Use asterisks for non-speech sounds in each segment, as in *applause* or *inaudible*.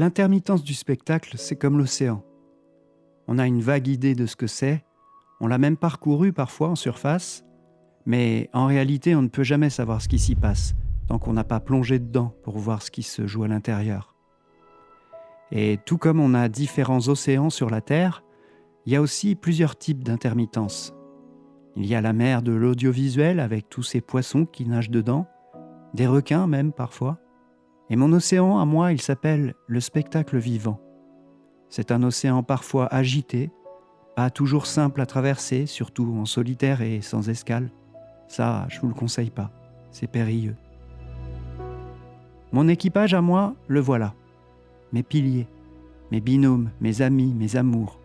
L'intermittence du spectacle, c'est comme l'océan. On a une vague idée de ce que c'est, on l'a même parcouru parfois en surface, mais en réalité on ne peut jamais savoir ce qui s'y passe tant qu'on n'a pas plongé dedans pour voir ce qui se joue à l'intérieur. Et tout comme on a différents océans sur la Terre, il y a aussi plusieurs types d'intermittence. Il y a la mer de l'audiovisuel avec tous ces poissons qui nagent dedans, des requins même parfois. Et mon océan à moi, il s'appelle le spectacle vivant. C'est un océan parfois agité, pas toujours simple à traverser, surtout en solitaire et sans escale. Ça, je vous le conseille pas, c'est périlleux. Mon équipage à moi, le voilà. Mes piliers, mes binômes, mes amis, mes amours,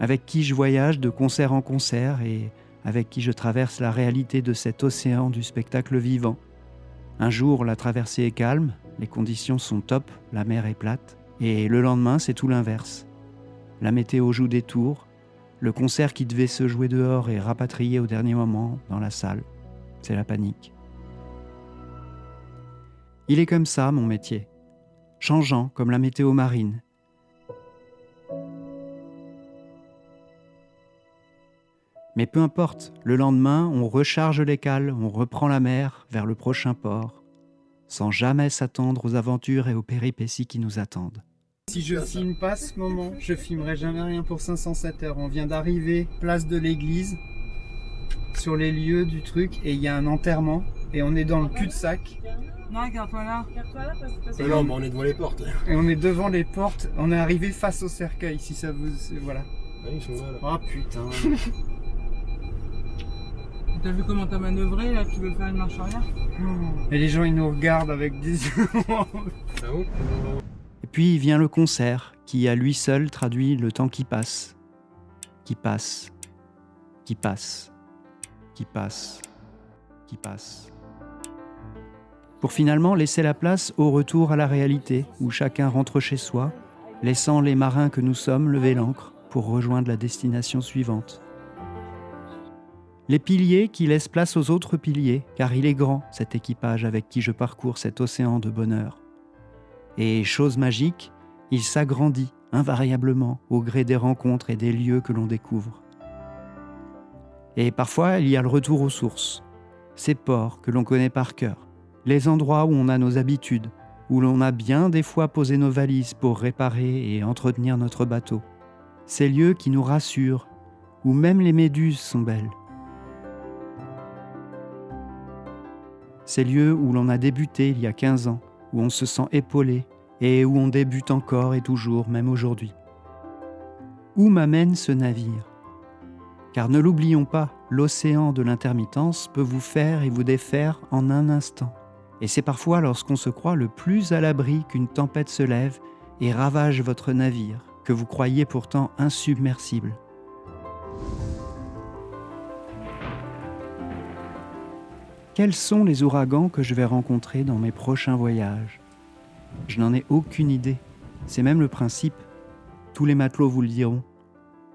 avec qui je voyage de concert en concert et avec qui je traverse la réalité de cet océan du spectacle vivant. Un jour, la traversée est calme, les conditions sont top, la mer est plate, et le lendemain, c'est tout l'inverse. La météo joue des tours, le concert qui devait se jouer dehors est rapatrié au dernier moment dans la salle. C'est la panique. Il est comme ça, mon métier, changeant comme la météo marine. Mais peu importe, le lendemain, on recharge les cales, on reprend la mer vers le prochain port, sans jamais s'attendre aux aventures et aux péripéties qui nous attendent. Si je filme pas ce moment, je filmerai jamais rien pour 507 heures. On vient d'arriver, place de l'église, sur les lieux du truc, et il y a un enterrement, et on est dans le cul-de-sac. Non, garde-toi là. Mais non, mais on est devant les portes. Et on est devant les portes, on est arrivé face au cercueil, si ça vous... Voilà. Ah, ils sont là, là. Oh putain. *laughs* T'as vu comment t'as manœuvré là Tu veux faire une marche arrière Et les gens, ils nous regardent avec des *laughs* yeux. Et puis vient le concert, qui à lui seul traduit le temps qui passe, qui passe, qui passe, qui passe, qui passe. Pour finalement laisser la place au retour à la réalité, où chacun rentre chez soi, laissant les marins que nous sommes lever l'ancre pour rejoindre la destination suivante. Les piliers qui laissent place aux autres piliers, car il est grand, cet équipage avec qui je parcours cet océan de bonheur. Et chose magique, il s'agrandit invariablement au gré des rencontres et des lieux que l'on découvre. Et parfois, il y a le retour aux sources, ces ports que l'on connaît par cœur, les endroits où on a nos habitudes, où l'on a bien des fois posé nos valises pour réparer et entretenir notre bateau, ces lieux qui nous rassurent, où même les méduses sont belles. Ces lieux où l'on a débuté il y a 15 ans, où on se sent épaulé et où on débute encore et toujours, même aujourd'hui. Où m'amène ce navire? Car ne l'oublions pas, l'océan de l'intermittence peut vous faire et vous défaire en un instant. Et c'est parfois lorsqu'on se croit le plus à l'abri qu'une tempête se lève et ravage votre navire, que vous croyez pourtant insubmersible. Quels sont les ouragans que je vais rencontrer dans mes prochains voyages? Je n'en ai aucune idée. C'est même le principe. Tous les matelots vous le diront.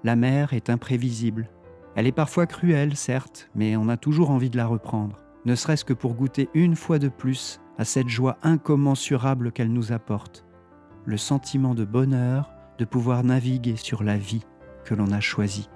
La mer est imprévisible. Elle est parfois cruelle, certes, mais on a toujours envie de la reprendre, ne serait-ce que pour goûter une fois de plus à cette joie incommensurable qu'elle nous apporte, le sentiment de bonheur de pouvoir naviguer sur la vie que l'on a choisie.